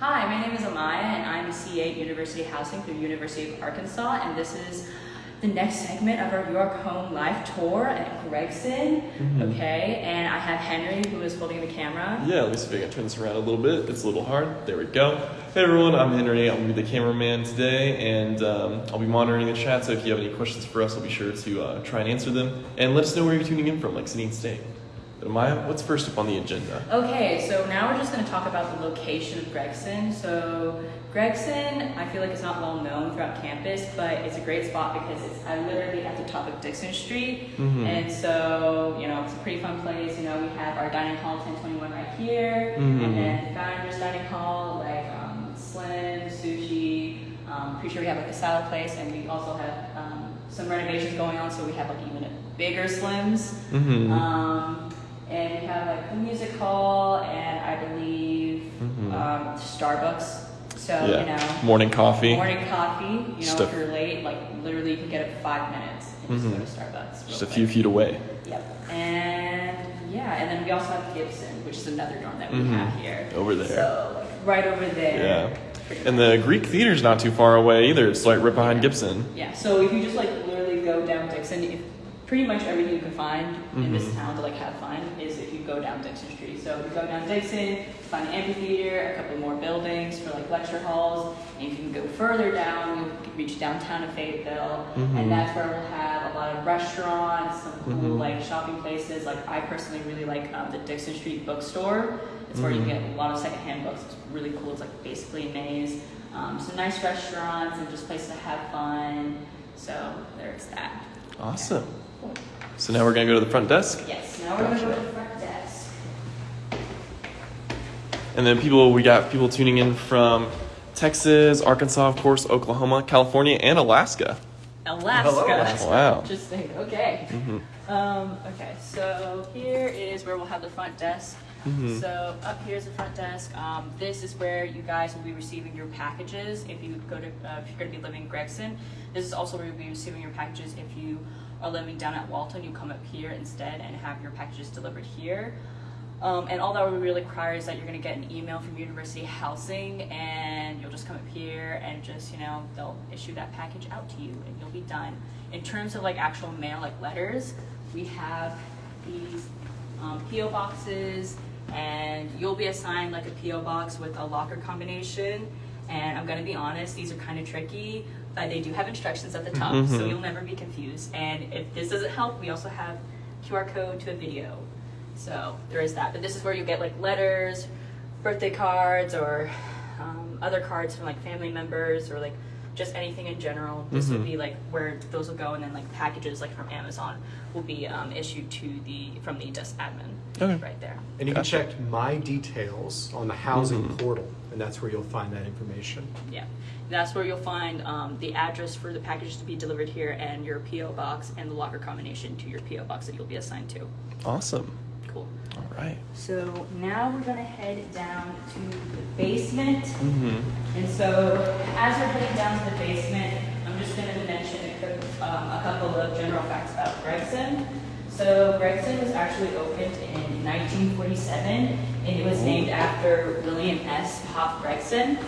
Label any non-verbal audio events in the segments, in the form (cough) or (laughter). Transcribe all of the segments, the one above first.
Hi, my name is Amaya, and I'm a CA at University Housing through University of Arkansas, and this is the next segment of our UARK Home Life Tour at Gregson. Mhm. Okay, and I have Henry who is holding the camera. Yeah, me see if I can turn this around a little bit. It's a little hard. There we go. Hey everyone, I'm Henry. I'm gonna be the cameraman today, and um, I'll be monitoring the chat. So if you have any questions for us, I'll be sure to uh, try and answer them. And let us know where you're tuning in from, like city and state. Amaya, what's first up on the agenda? Okay, so now we're just going to talk about the location of Gregson. So Gregson, I feel like it's not well known throughout campus, but it's a great spot because it's uh, literally at the top of Dixon Street. Mhm. And so, you know, it's a pretty fun place. You know, we have our dining hall 1021 right here, Mhm. and then Founders Dining Hall, like um, Slim, Sushi. Um, pretty sure we have like a salad place, and we also have um, some renovations going on, so we have like even a bigger Slims. Mm-hmm. Um, and we have like the music hall and I believe Mhm. um, Starbucks. So yeah. you know, Morning coffee. morning coffee. You know, Stuff. if you're late, like literally you can get up five minutes and Mhm. just go to Starbucks. Just a few feet away. Yep. And yeah, and then we also have Gibson, which is another dorm that we Mhm. have here. Over there. So like, right over there. Yeah. And the Greek theater's not too far away either. It's like right behind Gibson. Yeah, so if you just like literally go down Dixon, if pretty much everything you can find in this Mhm. town to like have fun is if you go down Dixon Street. So if you go down Dixon, find the amphitheater, a couple more buildings for like lecture halls, and if you can go further down, you'll reach downtown of Fayetteville, Mhm. and that's where we'll have a lot of restaurants, some cool Mhm. like shopping places. Like I personally really like um, the Dixon Street bookstore. It's where you Mhm. get a lot of secondhand books. It's really cool. It's like basically a maze. Um, some nice restaurants and just places to have fun. So there's that. Awesome. Cool. So now we're gonna go to the front desk. Yes. Now we're gonna go to the front desk. And then people, we got people tuning in from Texas, Arkansas, of course, Oklahoma, California, and Alaska. Alaska. Hello, Alaska. Wow. Interesting. Okay. hmm Um, okay. So here is where we'll have the front desk. Mhm. So up here is the front desk. Um, this is where you guys will be receiving your packages if you go to uh, if you're going to be living in Gregson. This is also where you'll be receiving your packages if you are living down at Walton. You come up here instead and have your packages delivered here. Um, and all that we really require is that you're going to get an email from University Housing, and you'll just come up here and just you know they'll issue that package out to you, and you'll be done. In terms of like actual mail, like letters, we have these um, PO boxes, and you'll be assigned like a PO box with a locker combination. And I'm gonna be honest, these are kind of tricky, but they do have instructions at the top, so Mhm. you'll never be confused. And if this doesn't help, we also have QR code to a video. So there is that. But this is where you get like letters, birthday cards, or um, other cards from like family members, or like just anything in general. This would Mhm. be like where those will go, and then like packages like from Amazon will be um, issued to the from the desk admin Okay. right there. And you can check my details on the housing Mhm. portal, and that's where you'll find that information. Yeah, that's where you'll find um, the address for the packages to be delivered here, and your PO box, and the locker combination to your PO box that you'll be assigned to. Awesome. All right. So now we're gonna head down to the basement. Mm-hmm. And so as we're heading down to the basement, I'm just gonna mention a, um, a couple of general facts about Gregson. So Gregson was actually opened in 1947, and it was named after William S. Pop Gregson.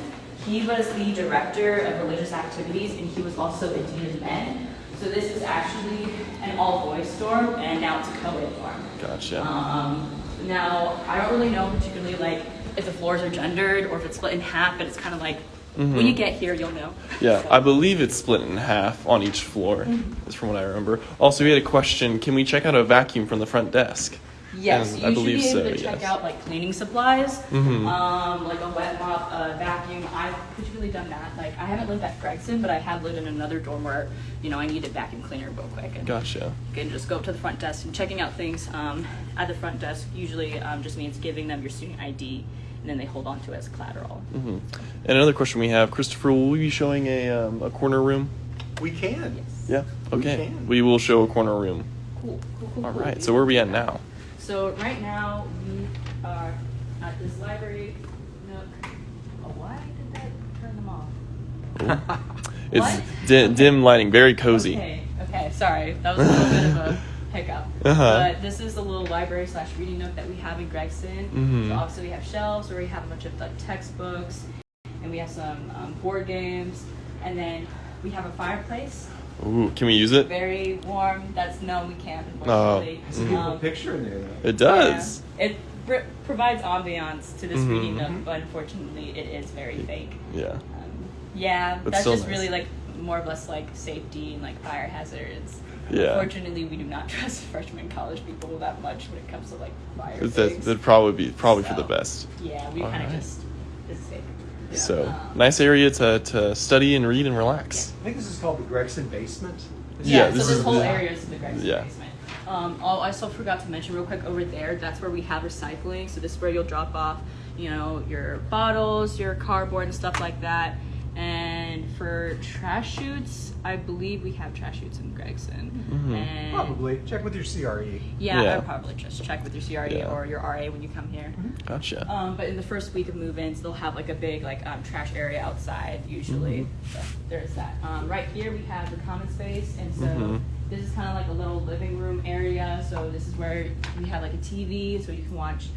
He was the director of religious activities, and he was also a dean of men. So this is actually an all-boys dorm, and now it's a co-ed dorm. Gotcha. Um, now, I don't really know particularly like if the floors are gendered or if it's split in half, but it's kind of like when Mhm. you get here, you'll know. Yeah, So- I believe it's split in half on each floor, Mm-hmm. is from what I remember. Also, we had a question can we check out a vacuum from the front desk? Yes, And you I should be able so, to check yes. out like cleaning supplies, Mhm. um, like a wet mop, a vacuum. I've particularly done that. Like I haven't lived at Gregson, but I have lived in another dorm where you know I needed a vacuum cleaner real quick. And Gotcha. you can just go up to the front desk and checking out things um, at the front desk usually um, just means giving them your student ID, and then they hold on to it as collateral. hmm And another question we have Christopher, will we be showing a, um, a corner room? We can. Yes. Yeah. We Okay. can. We will show a corner room. Cool. Cool. Cool. All cool. right. So, where are we at now? So right now we are at this library nook. Oh, why did that turn them off? (laughs) It's What? di- dim lighting, very cozy. Okay. Okay. Sorry, that was a little bit of a (laughs) hiccup. Uh-huh. But this is the little library slash reading nook that we have in Gregson. Mhm. So obviously we have shelves where we have a bunch of like textbooks, and we have some um, board games, and then we have a fireplace. Ooh, can we use it? Very warm. That's no, we can't. Oh. Unfortunately. It's a beautiful Um, picture in there, though. It does. yeah. It pr- provides ambiance to this Mhm. reading nook, but unfortunately, it is very fake. Yeah. Um, yeah, But that's just nice. really like more or less like safety and like fire hazards. Yeah. Unfortunately, we do not (laughs) trust freshman college people that much when it comes to like fire. That, that'd probably be probably for the best. Yeah, we kind of Alright. just it's safe. Yeah. So nice area to, to study and read and relax. I think this is called the Gregson Basement. Yeah, Yeah, so this this is whole the- area is the Gregson Yeah. basement. Um, oh, I also forgot to mention real quick over there. That's where we have recycling. So this is where you'll drop off, you know, your bottles, your cardboard, and stuff like that. And for trash chutes, I believe we have trash chutes in Gregson. Mhm. And Probably. Check with your. CRE. Yeah, Yeah. I'd probably just check with your CRE Yeah. or your RA when you come here. Gotcha. Um, but in the first week of move-ins, they'll have like a big like um, trash area outside usually. Mm-hmm. So there's that. Um, right here we have the common space, and so Mhm. this is kind of like a little living room area. So this is where we have like a TV, so you can watch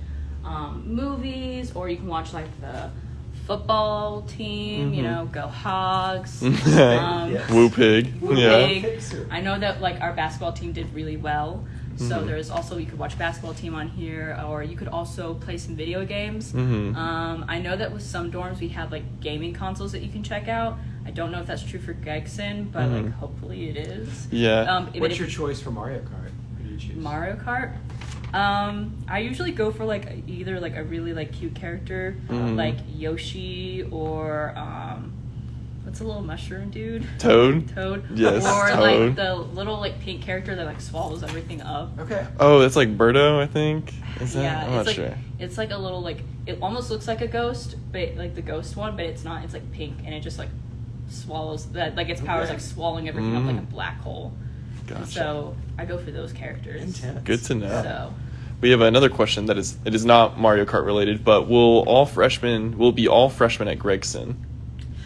um, movies, or you can watch like the football team. You Mhm. know, go Hogs. (laughs) Yes. Woo pig. Woo yeah. Pig. I know that like our basketball team did really well. So Mhm. there's also you could watch basketball team on here, or you could also play some video games. Mhm. Um, I know that with some dorms we have like gaming consoles that you can check out. I don't know if that's true for Gregson, but Mhm. like hopefully it is. Yeah. Um, What's your choice for Mario Kart? Who do you choose? Mario Kart. Um, I usually go for like either like a really like cute character, Mhm. like Yoshi or um, what's a little mushroom dude? Toad? Toad. Yes, Or Toad. like the little like pink character that like swallows everything up. Okay. Oh, that's like Birdo, I think. Is that? yeah, I'm it's not like sure. it's like a little like it almost looks like a ghost, but like the ghost one, but it's not. It's like pink and it just like swallows that like its power is Okay. like swallowing everything up like a Mm. black hole. And Gotcha. So I go for those characters. Intense. Good to know. So We have another question that is it is not Mario Kart related, but will all freshmen will be all freshmen at Gregson?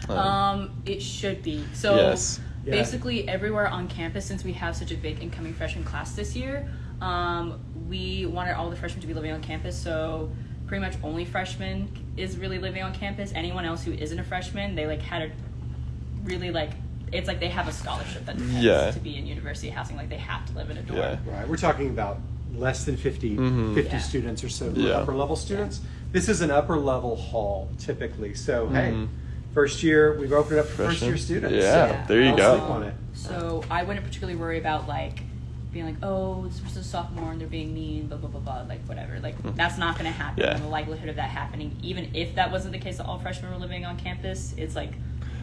Um, it should be. So Yes. Yeah. basically everywhere on campus, since we have such a big incoming freshman class this year, um, we wanted all the freshmen to be living on campus. So pretty much only freshmen is really living on campus. Anyone else who isn't a freshman, they like had a really like it's like they have a scholarship that depends Yeah. to be in university housing. Like they have to live in a dorm. Yeah. Right. We're talking about less than 50, Mhm. 50 Yeah. students or so Yeah. upper level students. This is an upper level hall typically. So, hey, Mhm. first year, we've opened it up for first Freshmen? year students. Yeah, Yeah. there you I'll go. sleep on it. So I wouldn't particularly worry about like being like, oh, this person's a sophomore and they're being mean, blah blah blah blah, like whatever. Like Mhm. that's not going to happen. Yeah. And the likelihood of that happening, even if that wasn't the case that all freshmen were living on campus, it's like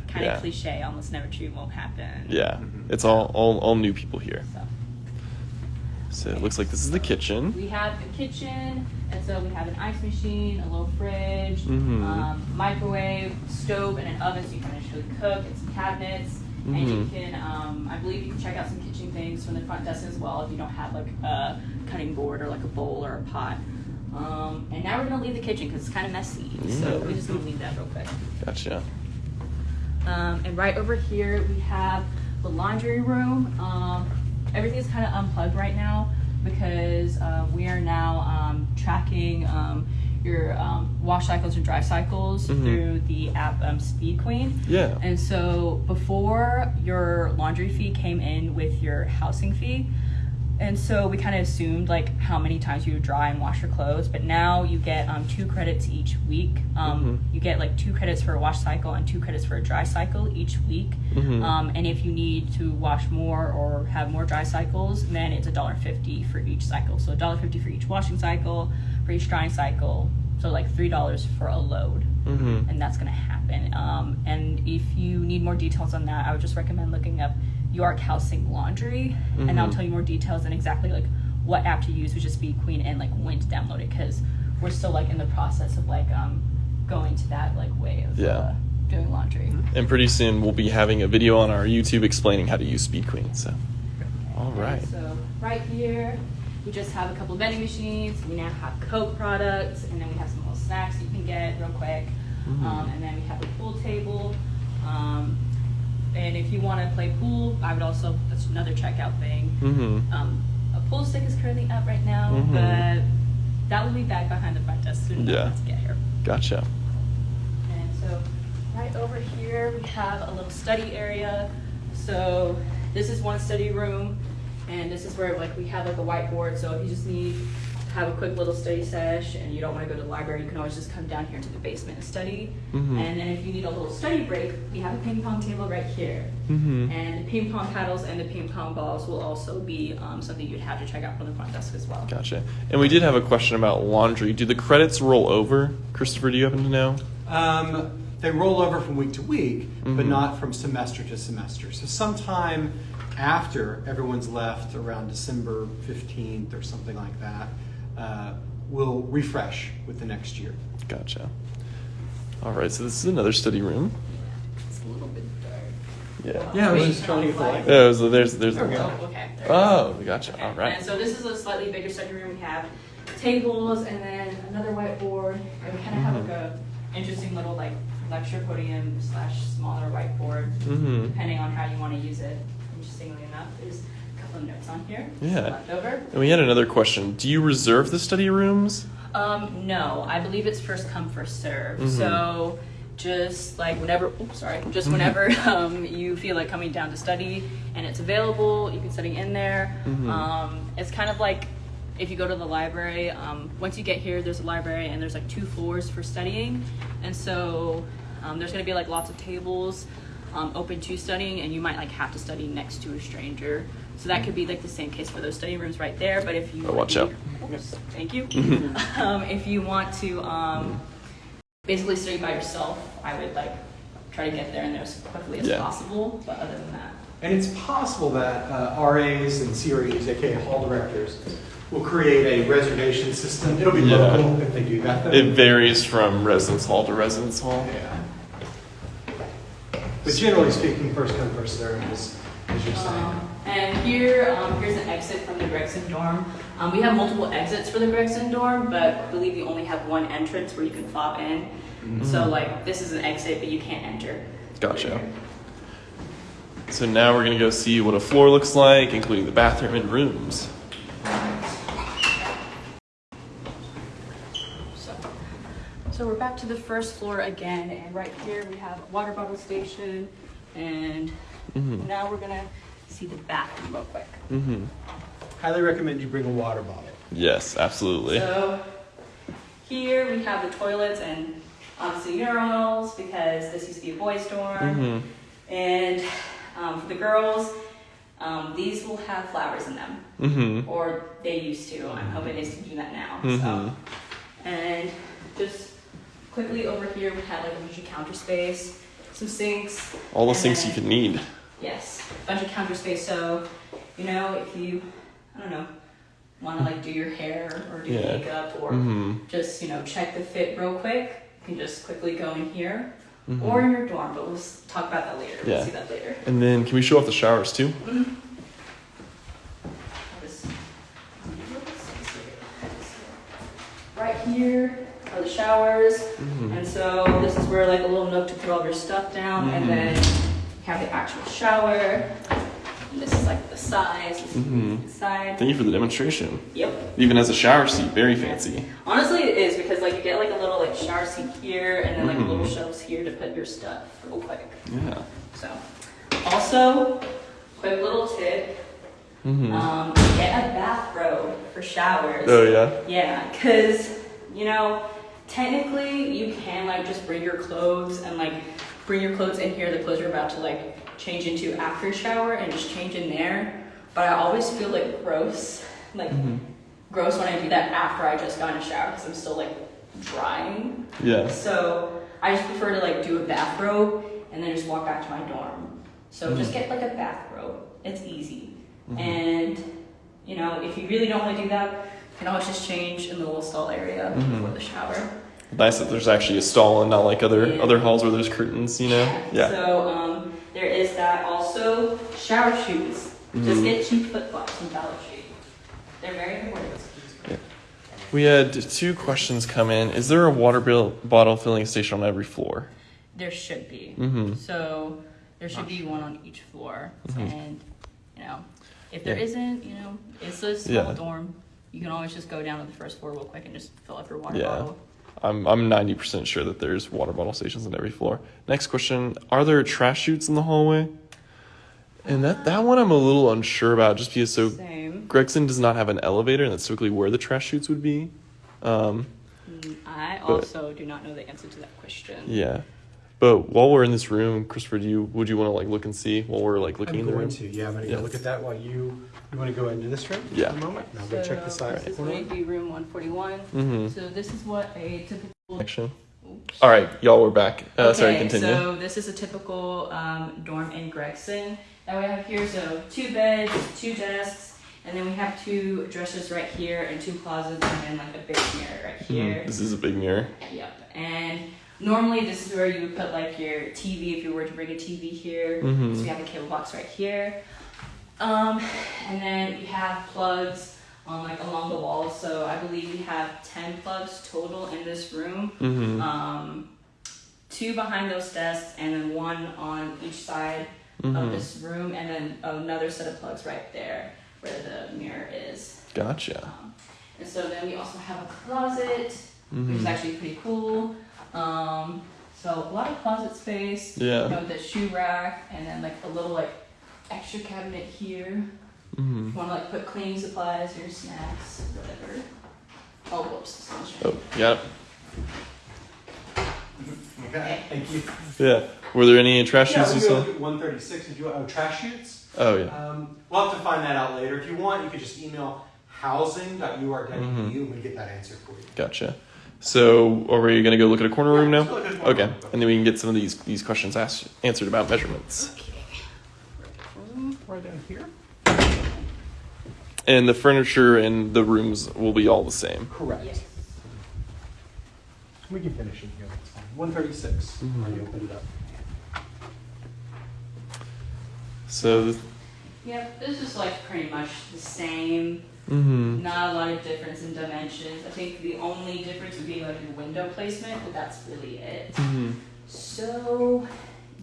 kind of Yeah. cliche, almost never true, won't happen. Yeah. Mhm. It's all, all all new people here. So So it looks like this is the kitchen. we have the kitchen, and so we have an ice machine, a little fridge, Mhm. um, microwave, stove, and an oven, so you can actually cook, and some cabinets. And you Mhm. can, um, I believe you can check out some kitchen things from the front desk as well if you don't have like a cutting board or like a bowl or a pot. Um, and now we're gonna leave the kitchen because it's kind of messy, so Mm. we're just gonna leave that real quick. Gotcha. Um, and right over here we have the laundry room. Um, everything is kind of unplugged right now because uh, we are now um, tracking um, your um, wash cycles and dry cycles Mhm. through the app um, Speed Queen. Yeah. And so before your laundry fee came in with your housing fee, and so we kind of assumed like how many times you would dry and wash your clothes, but now you get um, two credits each week. Um, Mhm. You get like two credits for a wash cycle and two credits for a dry cycle each week. Mhm. Um, and if you need to wash more or have more dry cycles, then it's a dollar fifty for each cycle. So a dollar fifty for each washing cycle, for each drying cycle. So like three dollars for a load Mm-hmm. and that's going to happen. Um, and if you need more details on that, I would just recommend looking up UARK Housing Laundry, and I'll tell you more details and exactly like what app to use, which is Speed Queen, and like when to download it, because we're still like in the process of like um, going to that like way of Yeah. uh, doing laundry. And pretty soon we'll be having a video on our YouTube explaining how to use Speed Queen. So, all right. Okay. So right here, we just have a couple of vending machines. We now have Coke products, and then we have some little snacks you can get real quick. Mhm. Um, and then we have a pool table. Um, and if you want to play pool, I would also that's another checkout thing. Mm-hmm. Um, a pool stick is currently up right now, Mhm. but that will be back behind the front desk soon Yeah. to get here. Gotcha. And so right over here we have a little study area. So this is one study room and this is where like we have like a whiteboard. So if you just need have a quick little study sesh and you don't want to go to the library, you can always just come down here to the basement and study. Mhm. And then if you need a little study break, we have a ping pong table right here. Mhm. And the ping pong paddles and the ping pong balls will also be um, something you'd have to check out from the front desk as well. Gotcha. And we did have a question about laundry. Do the credits roll over? Christopher, do you happen to know? Um, they roll over from week to week, but Mhm. not from semester to semester. So sometime after everyone's left, around December 15th or something like that, uh, we'll refresh with the next year. Gotcha. All right, so this is another study room. It's a little bit dark. Yeah. Yeah, I was Wait, just trying to get the light. Yeah, so there's there's There the go. Oh, okay. there we go. Oh, gotcha. Okay, All right. And so this is a slightly bigger study room. We have tables and then another whiteboard, and we kind of have Mhm. like a interesting little like lecture podium slash smaller whiteboard, Mhm. depending on how you want to use it. Interestingly enough, there's a couple of notes on here. Yeah. Left over. And we had another question. Do you reserve the study rooms? Um, no, I believe it's first come first serve. Mhm. So just like whenever, oops, sorry, just Mhm. whenever (laughs) um, you feel like coming down to study and it's available, you can study in there. Mhm. Um, it's kind of like if you go to the library. Um, once you get here, there's a library and there's like two floors for studying, and so um, there's gonna be like lots of tables. Um, open to studying, and you might like have to study next to a stranger. So that could be like the same case for those study rooms right there. But if you Oh, watch wanna out. be- Oops, thank you. Mhm. um, if you want to um, basically study by yourself, I would like try to get there and there as quickly as Yeah. possible. But other than that, And it's possible that uh, RAs and CREs, aka hall directors, will create a reservation system. It'll be Yeah. local if they do that. though. It varies from residence hall to residence hall. Yeah. But generally speaking, first come, first served, as, as you're saying. Um, and here, um, here's an exit from the Gregson dorm. Um, we have multiple exits for the Gregson dorm, but I believe you only have one entrance where you can fob in. So Mhm. like this is an exit, but you can't enter. Gotcha. So now we're gonna go see what a floor looks like, including the bathroom and rooms. So, so we're back to the first floor again, and right here we have a water bottle station, and Mhm. now we're gonna see the bathroom real quick. Mm-hmm. Highly recommend you bring a water bottle. Yes, absolutely. So here we have the toilets and obviously urinals because this used to be a boys' dorm. Mm-hmm. And um, for the girls, um, these will have flowers in them, Mm-hmm. or they used to. I'm hoping they still do that now. So, and just quickly over here, we have like a bunch of counter space, some sinks. All the and things you then- could need. Yes, a bunch of counter space. So, you know, if you, I don't know, want to like do your hair or do Yeah. makeup or Mm-hmm. just you know check the fit real quick, you can just quickly go in here Mhm. or in your dorm. But we'll talk about that later. Yeah. We'll see that later. And then can we show off the showers too? Just- Right here are the showers, Mm-hmm. and so this is where like a little nook to put all your stuff down, and Mhm. then you have the actual shower. And this is like the size. Mhm. the side. Thank you for the demonstration. Yep. Even has a shower seat, very fancy. Honestly, it is because like you get like a little like shower seat here, and then like little shelves here to put your stuff real quick. Yeah. So, also, quick little tip: Mm-hmm. um, get a bathrobe for showers. oh yeah. Yeah, because you know, technically you can like just bring your clothes and like bring your clothes in here, the clothes you're about to like change into after shower, and just change in there. But I always feel like gross, like Mm-hmm. gross when I do that after I just got in a shower because I'm still like drying. Yeah. So I just prefer to like do a bathrobe and then just walk back to my dorm. So just Mhm. get like a bathrobe. It's easy. Mhm. And you know, if you really don't want to do that, can always just change in the little stall area Mhm. before the shower. Nice that there's actually a stall and not like other Yeah. other halls where there's curtains. You know. Yeah. So um, there is that. Also, shower shoes. Just Mhm. get cheap flip flops from Dollar Tree. They're very important. We had two questions come in. Is there a water bill, bottle filling station on every floor? There should be. Mm-hmm. So there should be one on each floor, Mhm. and you know, If there Yeah. not you know, it's a small Yeah. dorm. You can always just go down to the first floor real quick and just fill up your water Yeah. bottle. I'm I'm 90% sure that there's water bottle stations on every floor. Next question: Are there trash chutes in the hallway? And that that one I'm a little unsure about, just because so Same. Gregson does not have an elevator, and that's typically where the trash chutes would be. Um, Mm, I also do not know the answer to that question. yeah, but while we're in this room, Christopher, do you would you want to like look and see while we're like looking I'm in the going room? to, yeah, I'm gonna Yeah. look at that while you, you wanna go into this room? Yeah. For a moment, and I'll go check this So out. This is going to be room 141. Mm-hmm. So this is what a typical. Action. Oops. All right, y'all, we're back. Uh, sorry, Okay, continue. So this is a typical um, dorm in Gregson that we have here. So two beds, two desks, and then we have two dressers right here, and two closets, and then like a big mirror right Mhm. here. This is a big mirror. Yep. And normally this is where you would put like your TV if you were to bring a TV here. Mhm. So we have a cable box right here. Um, and then we have plugs on like along the walls. So I believe we have ten plugs total in this room. Mm-hmm. Um, two behind those desks, and then one on each side of mm-hmm. this room, and then another set of plugs right there where the mirror is. Gotcha. Um, and so then we also have a closet, which is Mhm. actually pretty cool. Um, so a lot of closet space. You Yeah. know, the shoe rack, and then like a little like extra cabinet here. Mm-hmm. If you want to like put cleaning supplies, your snacks, whatever. Oh, whoops. Oh, trying- got it. Okay, thank you. Yeah. Were there any trash Yeah, chutes you we go saw? to one thirty-six, did you, oh, trash chutes? Oh yeah. Um, we'll have to find that out later. If you want, you could just email housing.ur.edu Mhm. and we get that answer for you. Gotcha. So, are we gonna go look at a corner room now? let's go look at a corner Okay, and then we can get some of these these questions asked answered about measurements. Okay. Right down here? And the furniture and the rooms will be all the same. Correct. Yes. We can finish it here, that's fine. One thirty-six, Mhm. already opened it up. So, Yep, this is like pretty much the same. Mm-hmm. Not a lot of difference in dimensions. I think the only difference would be like in window placement, but that's really it. Mm-hmm. So,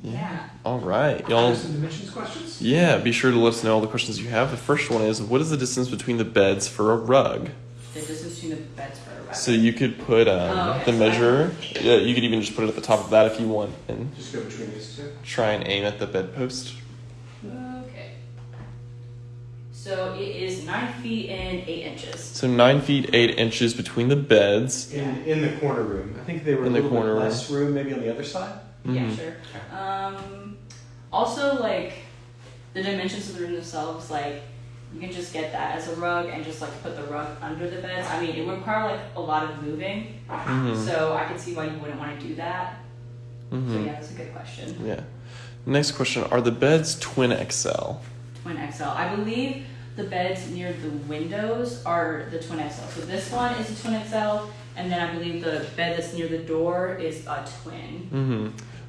yeah. All right, y'all. some dimensions questions? Yeah, be sure to let us know all the questions you have. The first one is, what is the distance between the beds for a rug? The distance between the beds for a rug. So you could put um, Oh, okay. the measure. Yeah, you could even just put it at the top of that if you want, and Just go between these two. try and aim at the bedpost. Okay. So it is nine feet and eight inches. So nine feet eight inches between the beds. In, in the corner room. I think they were In a the little corner bit room. less room, maybe on the other side. Yeah, Mhm. sure. Um, also, like the dimensions of the room themselves, like you can just get that as a rug and just like put the rug under the beds. I mean, it would require like a lot of moving, Mhm. so I can see why you wouldn't want to do that. So Mhm. yeah, that's a good question. Yeah. Next question: Are the beds twin XL? Twin XL. I believe the beds near the windows are the twin XL. So this one is a twin XL, and then I believe the bed that's near the door is a twin. Mm-hmm.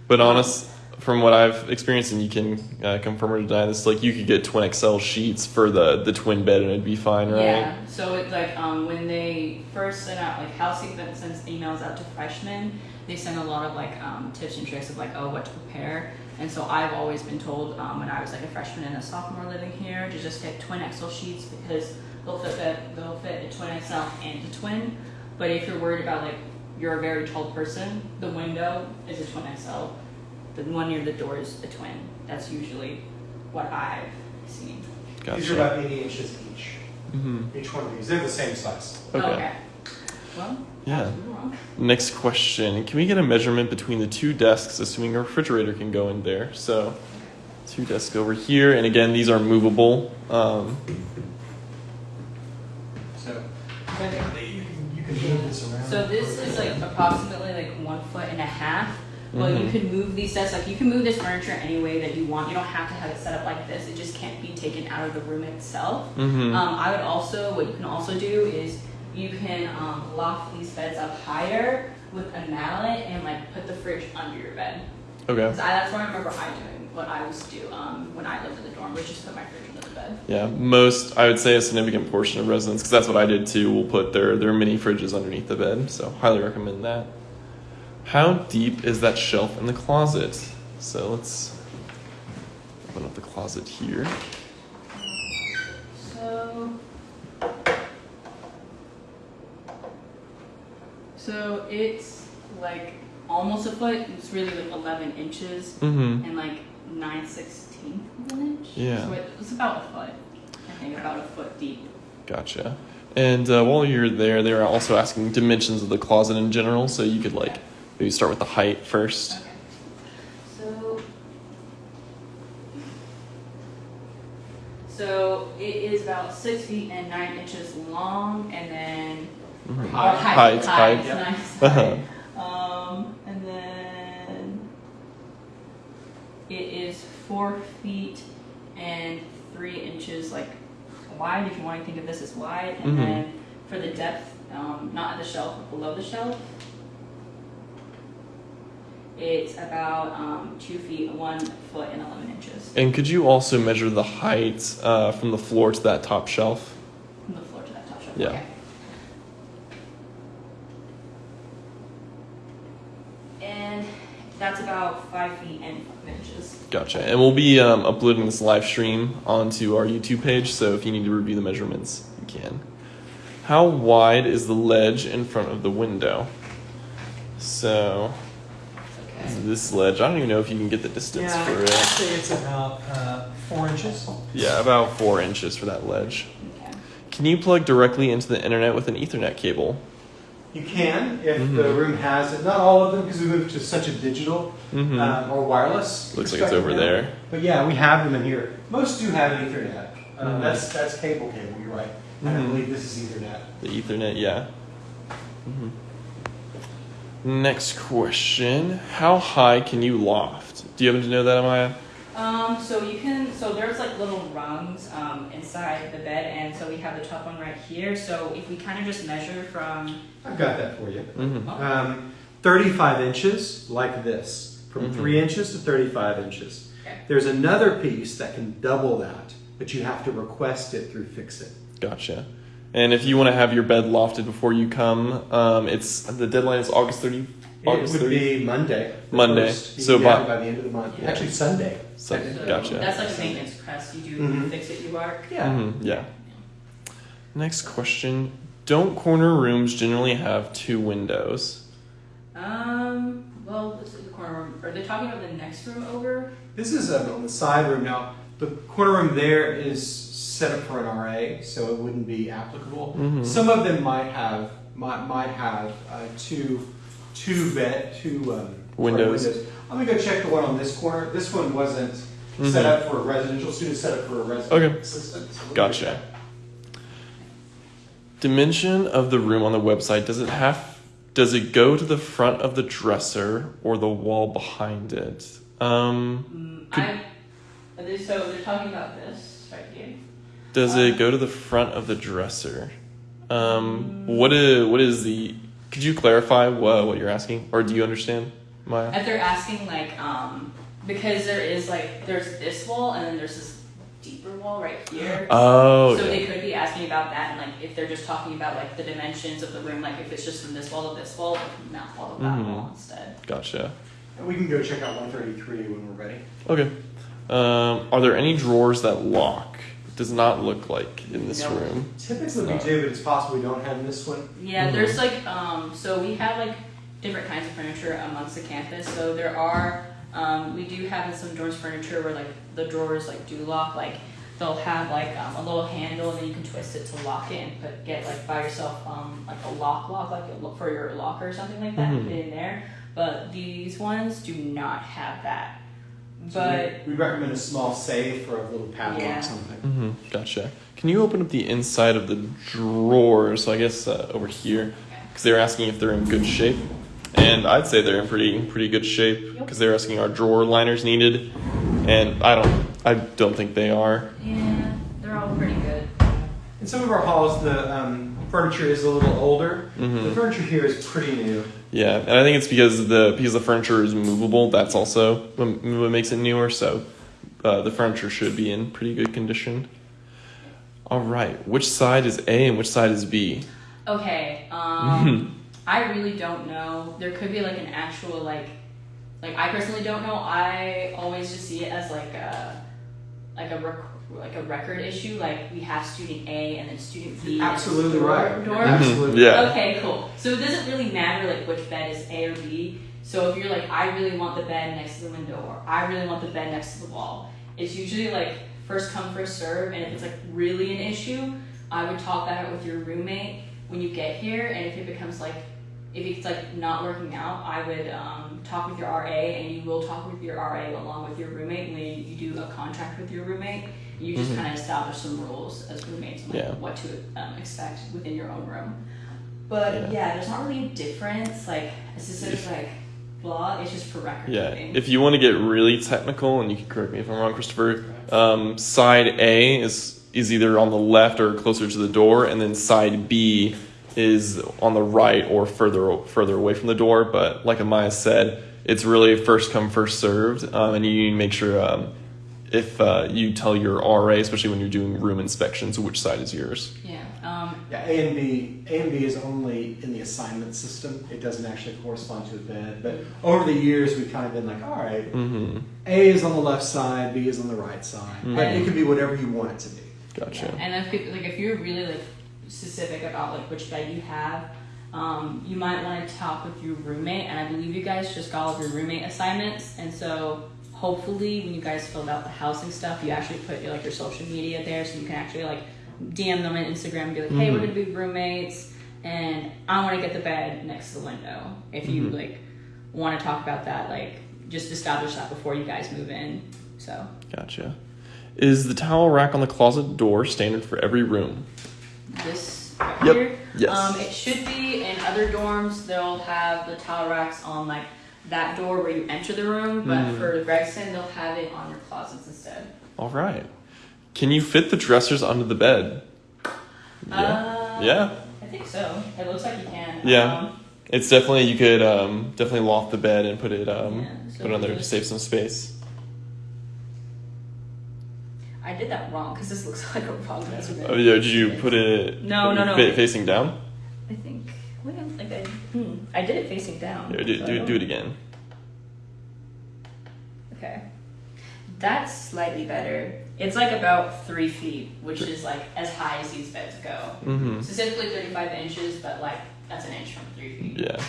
But honest, from what I've experienced, and you can uh, confirm or deny this, like you could get twin XL sheets for the the twin bed, and it'd be fine, right? Yeah. So it's like um, when they first send out like housing that sends emails out to freshmen, they send a lot of like um, tips and tricks of like oh what to prepare. And so I've always been told um, when I was like a freshman and a sophomore living here to just get twin XL sheets because they'll fit the, they'll fit a twin XL and a twin. But if you're worried about like you're a very tall person, the window is a twin XL. The one near the door is a twin. That's usually what I've seen. These are about 80 inches each. Mm-hmm. Each one of these. They're the same size. Okay. Well, Yeah. Wrong. Next question: Can we get a measurement between the two desks, assuming a refrigerator can go in there? So, two desks over here, and again, these are movable. Um, So technically, you can, you can move this around. So this is like approximately like one foot and a half. Well, you Mhm. could move these desks, like you can move this furniture any way that you want. You don't have to have it set up like this. It just can't be taken out of the room itself. mhm. Um, I would also, what you can also do is you can um, loft these beds up higher with a mallet and like put the fridge under your bed. Okay. 'Cause I, that's what I remember I doing. What I used to do um, when I lived in the dorm was just put my fridge under the bed. Yeah, most I would say a significant portion of residents, because that's what I did too, will put their their mini fridges underneath the bed. So highly recommend that. How deep is that shelf in the closet? So let's open up the closet here. So it's like almost a foot. It's really like 11 inches Mm-hmm. and like 9 16th of an inch. Yeah. So it, it's about a foot. I think about a foot deep. Gotcha. And uh, while you're there, they were also asking dimensions of the closet in general, so you could like maybe start with the height first. Okay. So. So it is about six feet and nine inches long, and then Mhm. or Height. Height, height. height, Yeah. nice. Uh-huh. (laughs) Um, and then it is four feet and three inches like wide. If you want to think of this as wide, and Mhm. then for the depth, um, not at the shelf, but below the shelf, it's about um, two feet, one foot, and eleven inches And could you also measure the height uh, from the floor to that top shelf? from the floor to that top shelf. Yeah. Okay. And that's about five feet and five inches. Gotcha. And we'll be um, uploading this live stream onto our YouTube page, so if you need to review the measurements, you can. How wide is the ledge in front of the window? So, Okay. this ledge, I don't even know if you can get the distance Yeah, for I'd it. say it's about uh, four inches. Yeah, about four inches for that ledge. Okay. Can you plug directly into the internet with an Ethernet cable? You can if Mhm. the room has it. Not all of them because we moved to such a digital Mhm. um, or wireless. Looks like it's over now. there. But yeah, we have them in here. Most do have Ethernet. Uh, Mhm. That's that's cable cable. You're right. I Mhm. believe this is Ethernet. The Ethernet, yeah. Mhm. Next question: How high can you loft? Do you happen to know that, Amaya? Um, so you can, so there's like little rungs um, inside the bed, and so we have the top one right here. So if we kind of just measure from, I've got that for you. Mm-hmm. Um, 35 inches, like this, from Mhm. 3 inches to 35 inches. Okay. There's another piece that can double that, but you have to request it through Fixit. Gotcha. And if you want to have your bed lofted before you come, um, it's the deadline is August thirty. August it would 30. be Monday. Monday. first. So can by- by the end of the month. Yeah. Actually, Sunday. So, so gotcha. that's like a maintenance crest. You do Mhm. fix it, you are. Yeah. Mhm, yeah. Next question: Don't corner rooms generally have two windows? Um, well, this is the corner room. Are they talking about the next room over? This is um, on the side room now. The corner room there is set up for an RA, so it wouldn't be applicable. Mhm. Some of them might have might, might have uh, two two bed two um, sorry, Windows. I'm gonna go check the one on this corner. This one wasn't set Mhm. up for a residential student. Set up for a resident Okay. assistant. So Gotcha. Dimension of the room on the website does it have? Does it go to the front of the dresser or the wall behind it? Um, Mm, Could- I. They, so they're talking about this right here. does it go to the front of the dresser? Um, what is what is the? Could you clarify what what you're asking, or do you understand, Maya? If they're asking like, um, because there is like, there's this wall and then there's this deeper wall right here. Oh, So yeah. they could be asking about that, and like if they're just talking about like the dimensions of the room, like if it's just from this wall to this wall, or from that wall to that Mhm. wall instead. gotcha. And we can go check out 133 when we're ready. Okay. Um, are there any drawers that lock? It does not look like in this No. room. Typically we do, but it's possible we don't have in this one. Yeah, Mhm. there's like um, so we have like different kinds of furniture amongst the campus. So there are um, we do have in some dorms furniture where like the drawers like do lock. Like they'll have like um, a little handle and then you can twist it to lock it and put get like by yourself um, like a lock lock like a, for your locker or something like that. Mhm. Put it in there. But these ones do not have that. So But we, we recommend a small safe or a little padlock Yeah. or something. Mm-hmm. Gotcha. Can you open up the inside of the drawers? So I guess uh, over here, because they were asking if they're in good shape, and I'd say they're in pretty pretty good shape Yep. because they're asking are drawer liners needed, and I don't I don't think they are. yeah, they're all pretty good. In some of our halls, the um, furniture is a little older. The Mhm. furniture here is pretty new. Yeah, and I think it's because the because the furniture is movable. That's also what, what makes it newer. So uh, the furniture should be in pretty good condition. All right, which side is A and which side is B? Okay. Um, (laughs) I really don't know. There could be like an actual like, like I personally don't know. I always just see it as like a, like a rec- like a record issue, like we have student A and then student B. next Absolutely door, right. Door. Mhm. Absolutely. Yeah. Okay, cool. So it doesn't really matter like which bed is A or B. So if you're like, I really want the bed next to the window, or I really want the bed next to the wall, it's usually like first come first serve. And if it's like really an issue, I would talk that out with your roommate when you get here. And if it becomes like, if it's like not working out, I would um, talk with your RA, and you will talk with your RA along with your roommate when you do a contract with your roommate. You just Mhm. kind of establish some rules as roommates on like, Yeah. what to um, expect within your own room. But Yeah. yeah. there's not really a difference. Like it's just sort of like blah. It's just for record Yeah. keeping. If you want to get really technical, and you can correct me if I'm wrong, Christopher, um, side A is is either on the left or closer to the door, and then side B is on the right or further further away from the door. But like Amaya said, it's really first come first served, um, and you need to make sure um, if uh, you tell your RA, especially when you're doing room inspections, which side is yours. yeah. Um, Yeah, A and B. A and B is only in the assignment system. It doesn't actually correspond to a bed. But over the years, we've kind of been like, all right, Mm-hmm. A is on the left side, B is on the right side. But it can be whatever you want it to be. Gotcha. yeah. And if people, like if you're really like specific about like which bed you have, um, you might want to talk with your roommate. And I believe you guys just got all of your roommate assignments, and so hopefully when you guys filled out the housing stuff, you actually put your like your social media there, so you can actually like DM them on Instagram and be like, hey, we're Mhm. gonna be roommates, and I want to get the bed next to the window. If you Mhm. like want to talk about that, like just establish that before you guys move in. So Gotcha. Is the towel rack on the closet door standard for every room? this right Yep. here, Yes. um, it should be. In other dorms, they'll have the towel racks on like that door where you enter the room, but Mhm. for Gregson, they'll have it on your closets instead. All right. Can you fit the dressers under the bed? Yeah. Uh, yeah. I think so. It looks like you can. Yeah. Um, It's definitely you could um, definitely loft the bed and put it um, Yeah, so put it on there to save some space. I did that wrong because this looks (laughs) like a wrong measurement. Oh yeah, did you put it No, no, no. fa- facing down? I think. Wait, I'm- like I, hmm, I did it facing down. Yeah, do, so do, don't- it again. Okay. That's slightly better. It's like about three feet, which is like as high as these beds go. Mm-hmm. Specifically 35 inches, but like that's an inch from three feet. Yeah.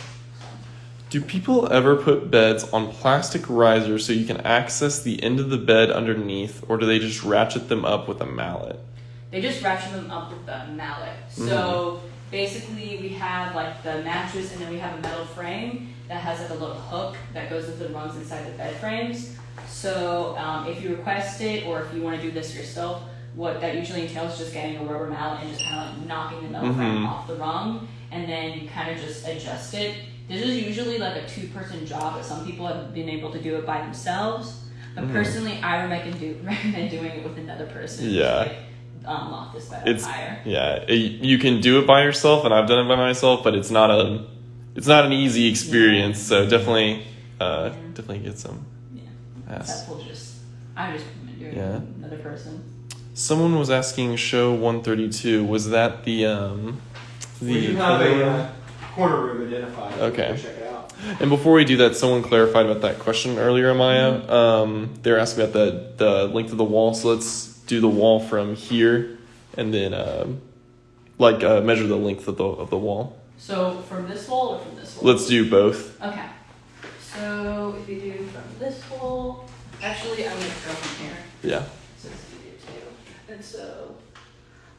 Do people ever put beds on plastic risers so you can access the end of the bed underneath, or do they just ratchet them up with a mallet? They just ratchet them up with a mallet. So basically, we have like the mattress, and then we have a metal frame that has like a little hook that goes into the rungs inside the bed frames. So um, if you request it, or if you want to do this yourself, what that usually entails is just getting a rubber mallet and just kind of like knocking the metal frame Mhm. off the rung, and then you kind of just adjust it. This is usually like a two-person job, but some people have been able to do it by themselves. But Mhm. personally, I recommend do (laughs) recommend doing it with another person. Yeah. Like, um, lock this bed It's up higher. yeah, it, you can do it by yourself, and I've done it by myself, but it's not a it's not an easy experience. So definitely, uh, Yeah. definitely get some. Yeah. Ass. That's will just I just recommend doing Yeah. it another person. Someone was asking show 132. Was that the um the we do have a uh, corner room identified. Okay. Check it out. And before we do that, someone clarified about that question earlier, Maya. Mm-hmm. Um, they were asking about the the length of the wall. So let's do the wall from here, and then um, like uh, measure the length of the of the wall. So from this wall or from this wall? Let's do both. Okay. So if you do from this wall, actually I'm gonna go from here. Yeah. So it's easier too. And so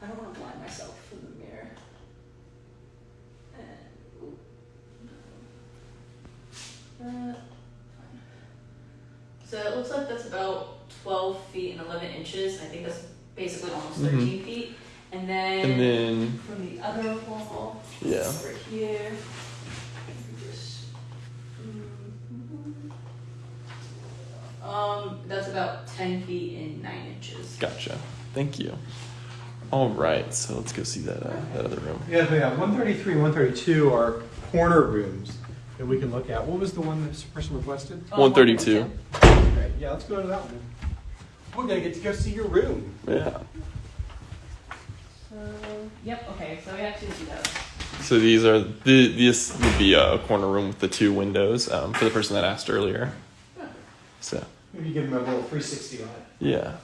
I don't want to blind myself from the mirror. And ooh, no. Uh, fine. So it looks like that's about 12 feet and 11 inches. I think that's basically almost Mhm. 13 feet. And then, And then from the other wall yeah. over here, just, mm, um, that's about 10 feet and 9 inches. Gotcha. Thank you. All right. So let's go see that uh, that other room. Yeah, we have 133 and 132 are corner rooms that we can look at. What was the one that this person requested? Oh, 132. Okay, yeah, let's go to that one. We're going to get to go see your room. Yeah. So, yep, okay, so we actually see those. So these are the this would be a corner room with the two windows um, for the person that asked earlier. So maybe give them a little 360 on it. Yeah.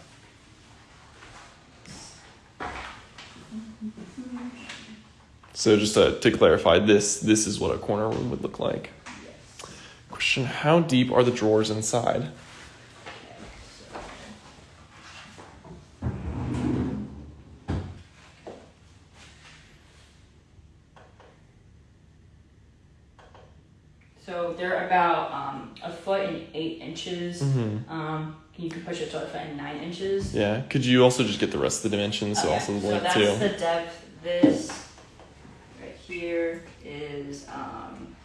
So just to, to clarify, this this is what a corner room would look like. Yes. Question: How deep are the drawers inside? Inches. Mm-hmm. Um, you can push it to a foot and nine inches. Yeah. Could you also just get the rest of the dimensions? So Okay, also the so length that's too. the depth. This right here is um,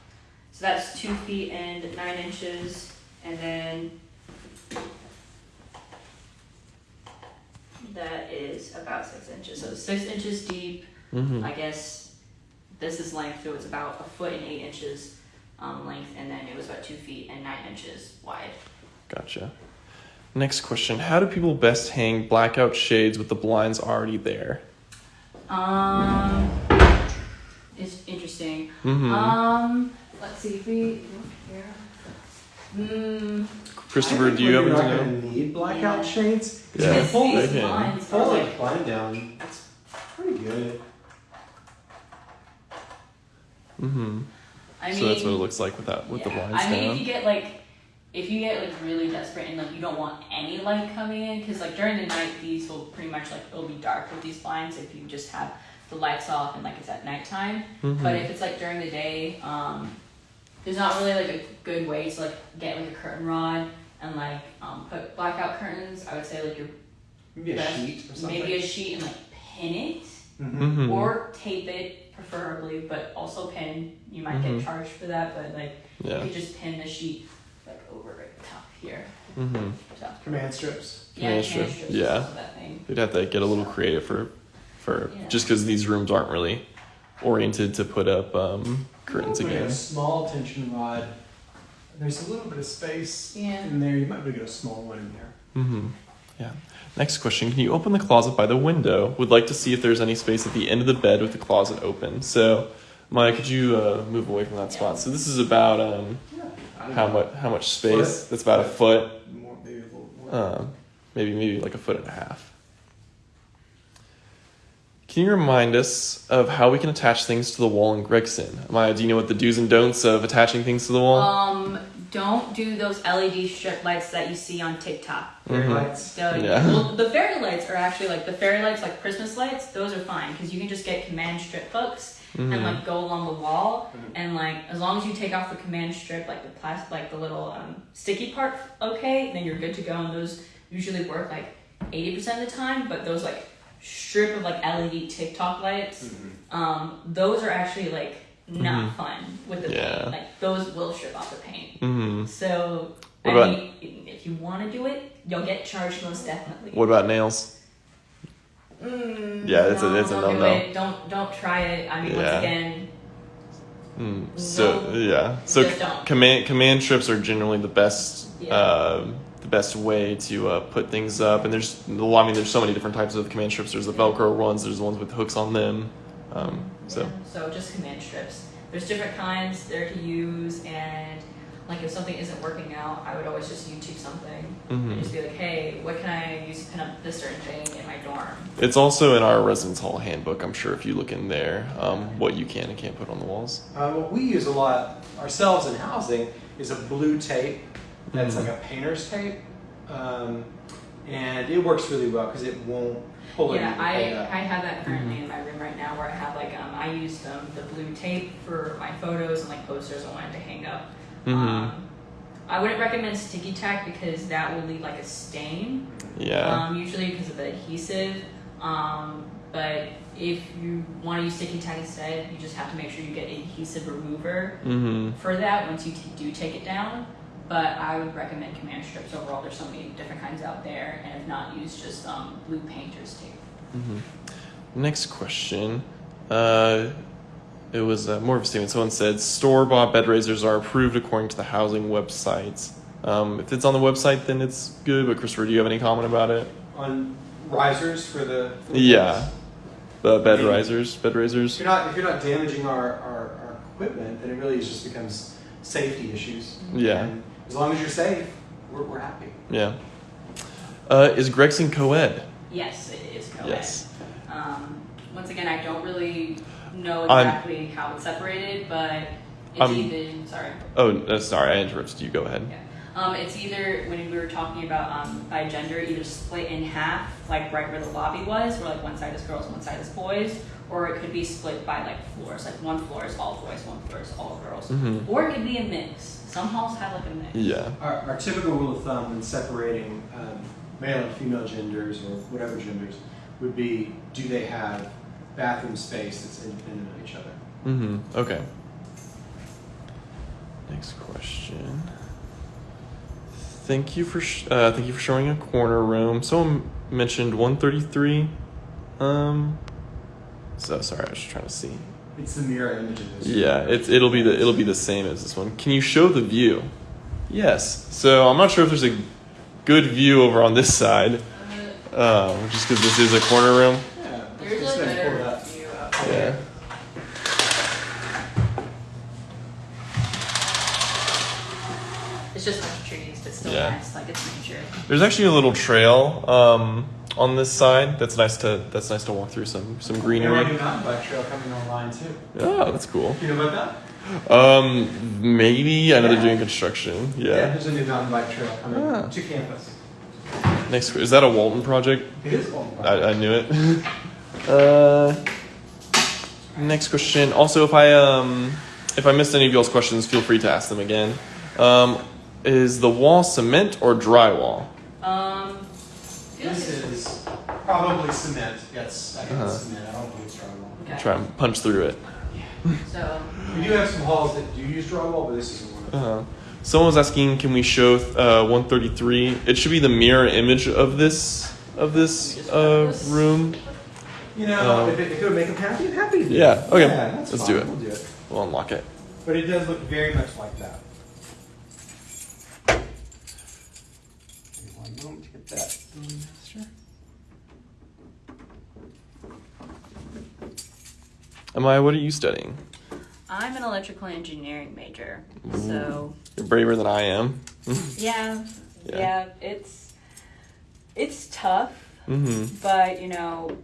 so that's two feet and nine inches, and then that is about six inches. So six inches deep. Mm-hmm. I guess this is length, so it's about a foot and eight inches um, length, and then it was about two feet and nine inches wide. Gotcha. Next question: How do people best hang blackout shades with the blinds already there? Um, it's interesting. Mm-hmm. Um, let's see if we here. Hmm. Christopher, I think do you when happen you're to not know? gonna need blackout shades. Yeah, You can pull they these can. blinds are Pull like the blind down. That's pretty good. Mm-hmm. I mean, so that's what it looks like with that with the yeah. blinds I mean, down. if you get like, if you get like really desperate and like you don't want any light coming in, because like during the night these will pretty much like it'll be dark with these blinds if you just have the lights off and like it's at nighttime. Mhm. But if it's like during the day, um, there's not really like a good way to like get like a curtain rod and like um, put blackout curtains. I would say like your Maybe a sheet or something. maybe a sheet and like pin it Mhm. Mhm. or tape it preferably, but also pin. You might Mhm. get charged for that, but like yeah. you could just pin the sheet like over right top here. Mm-hmm. So Command strips. yeah, Command command strip, strips yeah. also that thing. They'd have to get a little creative for, for Yeah. just because these rooms aren't really oriented to put up um, curtains Put in again. A small tension rod. There's a little bit of space Yeah. in there. You might be able to get a small one in there. Mm-hmm. Yeah. Next question: Can you open the closet by the window? Would like to see if there's any space at the end of the bed with the closet open. So, Maya, could you uh, move away from that spot? So this is about um, Yeah. I don't how much how much space? That's about a foot. More, maybe a more. Um, maybe maybe like a foot and a half. Can you remind us of how we can attach things to the wall in Gregson? Maya, do you know what the do's and don'ts of attaching things to the wall? Um, don't do those LED strip lights that you see on TikTok. Fairy Mhm. lights. The, Yeah. well, the fairy lights are actually like the fairy lights, like Christmas lights. Those are fine because you can just get command strip hooks and Mhm. like go along the wall, Mhm. and like as long as you take off the command strip, like the plastic, like the little um, sticky part, okay, then you're good to go. And those usually work like eighty percent of the time. But those like strip of like LED TikTok lights, Mhm. um, those are actually like not Mhm. fun with the Yeah. paint. Like those will strip off the paint. Mhm. So What I about- mean, if you want to do it, you'll get charged most definitely. What about nails? Mm, Yeah, it's a- it's a don't do no-no. it. Don't don't try it. I mean, Yeah. once again, Mm, so No, yeah, so command command strips are generally the best Yeah. um the best way to uh, put things up. And there's well, I mean, there's so many different types of command strips. There's the Velcro ones. There's the ones with hooks on them. Um, so yeah, so just command strips. There's different kinds there to use, and like if something isn't working out, I would always just YouTube something mhm. and just be like, hey, what can I use to pin up this certain thing in my dorm? it's also in our residence hall handbook. I'm sure if you look in there, um, what you can and can't put on the walls. Uh, what we use a lot ourselves in housing is a blue tape that's Mhm. like a painter's tape, um, and it works really well because it won't pull Yeah, I, up. I have that currently Mm-hmm. in my room right now where I have like um I used um the blue tape for my photos and like posters I wanted to hang up. Mhm. Um, I wouldn't recommend sticky tack because that will leave like a stain. Yeah. Um, usually because of the adhesive. Um, but if you want to use sticky tack instead, you just have to make sure you get adhesive remover mm-hmm. for that once you t- do take it down. But I would recommend command strips overall. There's so many different kinds out there, and if not, use just um, blue painter's tape. Mm-hmm. Next question. Uh, it was uh, more of a statement. Someone said store bought bed raisers are approved according to the housing websites. Um, if it's on the website, then it's good. But Christopher, do you have any comment about it? on risers for the for the Yeah. walls. The bed Maybe. risers, bed If raisers. you're not if you're not damaging our, our, our equipment, then it really just becomes safety issues. Yeah. And as long as you're safe, we're, we're happy. Yeah. Uh, is Gregson co-ed? Yes, it is co-ed. Yes. Um, once again, I don't really. know I'm- exactly how it's separated, but it's I'm- either sorry. Oh, sorry, I interrupted you. Go ahead. Yeah. Um, it's either when we were talking about um, by gender, either split in half, like right where the lobby was, where like one side is girls, one side is boys, or it could be split by like floors, like one floor is all boys, one floor is all girls, Mhm. or it could be a mix. Some halls have like a mix. Yeah. Our, our typical rule of thumb when separating um, male and female genders or whatever genders would be do they have bathroom space that's independent of each other? Mm-hmm. Okay. Next question. Thank you for sh- uh, thank you for showing a corner room. Someone mentioned 133. Um. So sorry, I was just trying to see. It's the mirror image of this. Yeah, it's it'll be the it'll be the same as this one. Can you show the view? Yes. So I'm not sure if there's a good view over on this side, Uh, um, just because this is a corner room. Yeah. there's Just a gonna better up. view out Yeah. It's just a bunch of trees, but still Yeah. nice, like it's nature. There's actually a little trail um, on this side. That's nice to that's nice to walk through some some And we're new greenery. mountain bike trail coming online too. Oh, that's cool. You know about that? Um, maybe I know they're doing construction. Yeah, Yeah. there's a new mountain bike trail coming Ah. to campus. Next, is that a Walton project? It is Walton Park. I, I knew it. (laughs) uh, next question. Also, if I um if I missed any of y'all's questions, feel free to ask them again. Um, is the wall cement or drywall? Um, feel like This it's- is probably cement. Yes, I think Uh-huh. cement. I don't think it's drywall. okay. Try and punch through it. Yeah. So, (laughs) We do have some halls that do use drywall, but this isn't one of them. Uh, someone was asking, can we show uh, 133? It should be the mirror image of this of this uh, room. You know, Um, if, it, if it would make them happy, I'm happy. to Yeah, okay. Yeah, that's Let's fine. do it. We'll do it. We'll unlock it. But it does look very much like that. Give me One moment to get that. um, Sure. Amaya, what are you studying? I'm an electrical engineering major. So, You're braver than I am. (laughs) yeah, Yeah. yeah, it's it's tough, hmm but you know,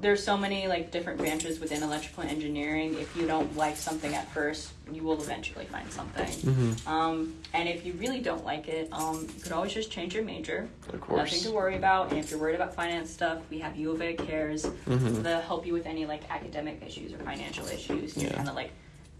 there's so many like different branches within electrical engineering. If you don't like something at first, you will eventually find something. hmm Um, and if you really don't like it, um, you could always just change your major. Of course. Nothing to worry about. And if you're worried about finance stuff, we have U of A cares. Mhm. They'll help you with any like academic issues or financial issues. Yeah. kind of like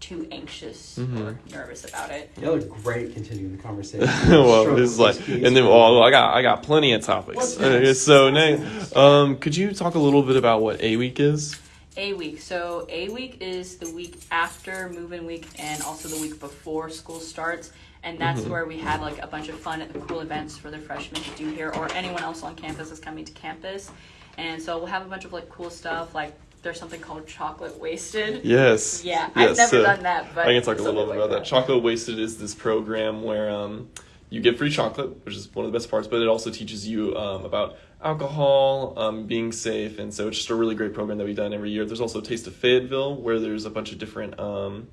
too anxious Mhm. or nervous about it. Y'all are great continuing the conversation. (laughs) well, Stroke it's like, and then oh, I got I got plenty of topics. What's Uh, so next, um, could you talk a little bit about what A week is? A week. So A week is the week after move-in week and also the week before school starts. And that's Mhm. where we have like a bunch of fun and cool events for the freshmen to do here or anyone else on campus is coming to campus. And so we'll have a bunch of like cool stuff like there's something called chocolate wasted. Yes. Yeah, yes. I've never so done that, but I can talk a little bit like about that. Chocolate Wasted is this program where um, you get free chocolate, which is one of the best parts, but it also teaches you um, about alcohol, um, being safe, and so it's just a really great program that we've done every year. There's also Taste of Fayetteville, where there's a bunch of different um,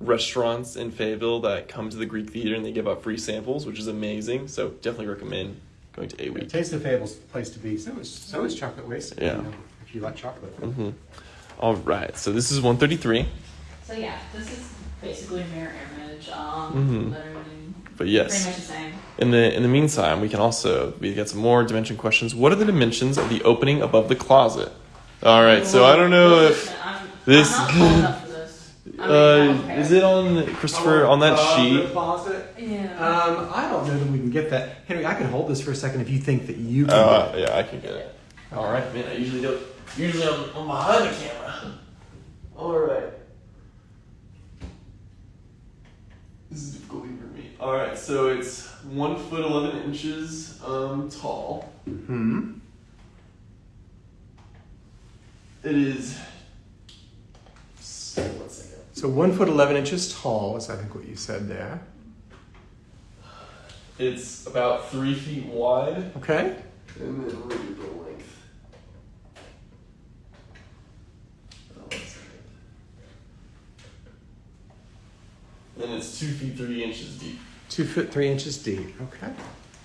restaurants in Fayetteville that come to the Greek Theater and they give out free samples, which is amazing. So definitely recommend going to A Week. Taste of Fayetteville's the place to be. So is so is chocolate wasted. Yeah. You know, if you like chocolate. hmm All right, so this is 133. So yeah, this is basically a mirror image. Um, Mhm. literally But pretty yes, much the same. in the in the meantime, we can also we get some more dimension questions. What are the dimensions of the opening above the closet? All right, so I don't know if Listen, I'm, this- I'm not cool enough for this. (laughs) Uh, okay. is it on Christopher on that Uh, sheet. The closet. Yeah. Um, I don't know that we can get that. Henry, I can hold this for a second if you think that you can. Uh, get it. yeah, I can get it. All right, man. I usually don't. Usually I'm, I'm behind the camera. All right. This is difficult for me. All right, so it's one foot eleven inches um, tall. Hmm. It is. One second. So one foot eleven inches tall is I think what you said there. It's about three feet wide, Okay. and then look at the length. Oh, one second. And it's two feet three inches deep. Two foot three inches deep. Okay.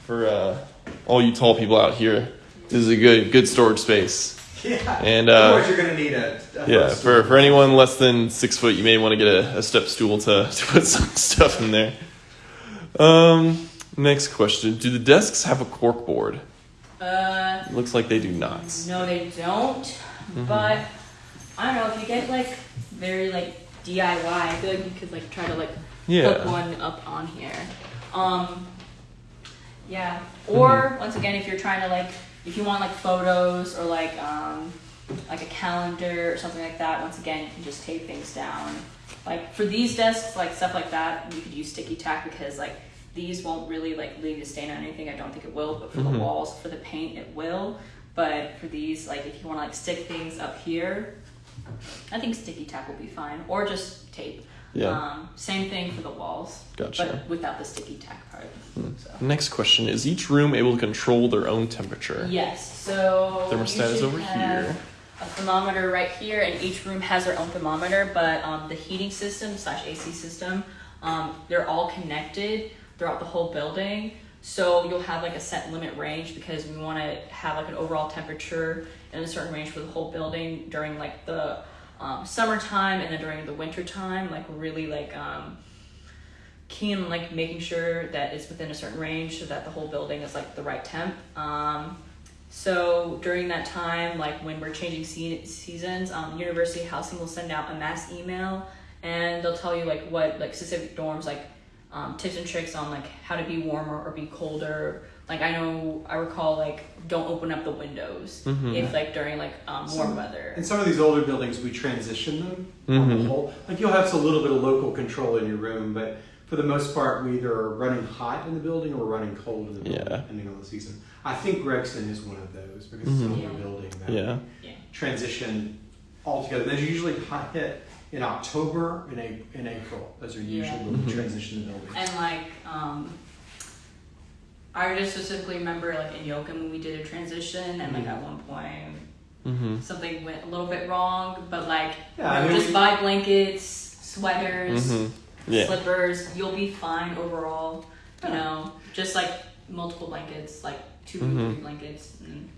For uh, all you tall people out here, this is a good good storage space. Yeah. And, uh, Otherwise, you're going to need a. a Yeah, for, for anyone less than six foot, you may want to get a, a step stool to, (laughs) to put some stuff in there. Um, next question: Do the desks have a cork board? Uh, Looks like they do not. no, they don't. Mm-hmm. But I don't know if you get like very like DIY. I feel like you could like try to like Yeah. hook one up on here. Um, yeah. Or Mm-hmm. once again, if you're trying to like, if you want like photos or like um, like a calendar or something like that. Once again, you can just tape things down. Like for these desks, like stuff like that, you could use sticky tack because like these won't really like leave a stain on anything. I don't think it will, but for Mhm. the walls, for the paint, it will. But for these, like if you want to like stick things up here, I think sticky tack will be fine, or just tape. Yeah. Um, same thing for the walls, Gotcha. but without the sticky tack part. So. Next question: Is each room able to control their own temperature? Yes. So Thermostat is over have here. A thermometer right here, and each room has their own thermometer. But um, the heating system slash AC system, um, they're all connected throughout the whole building. So you'll have like a set limit range because we want to have like an overall temperature in a certain range for the whole building during like the um, summertime and then during the winter time. Like really like um, keen like making sure that it's within a certain range so that the whole building is like the right temp. Um, so during that time, like when we're changing se- seasons, um, University Housing will send out a mass email and they'll tell you like what like specific dorms like um, tips and tricks on like how to be warmer or be colder. Like I know I recall like don't open up the windows Mhm. if like during like um, warm Some- weather. In some of these older buildings, we transition them on Mhm. the whole. Like you'll have a little bit of local control in your room, but for the most part, we either are running hot in the building or running cold in the building, Yeah. depending on the season. I think Gregson is one of those because it's Mhm. an older Yeah. building that Yeah. Yeah. transition altogether. They're usually hot hit in October and in April. Those are usually Yeah. when we transition the buildings. And like, um, I just specifically remember like in Yoakum when we did a transition, and like at one point Mm-hmm. something went a little bit wrong, but like, Yeah, you know, just we- buy blankets, sweaters, Mm-hmm. Yeah. slippers. You'll be fine overall. You Yeah. know, just like multiple blankets, like 2 Mhm. three blankets. And,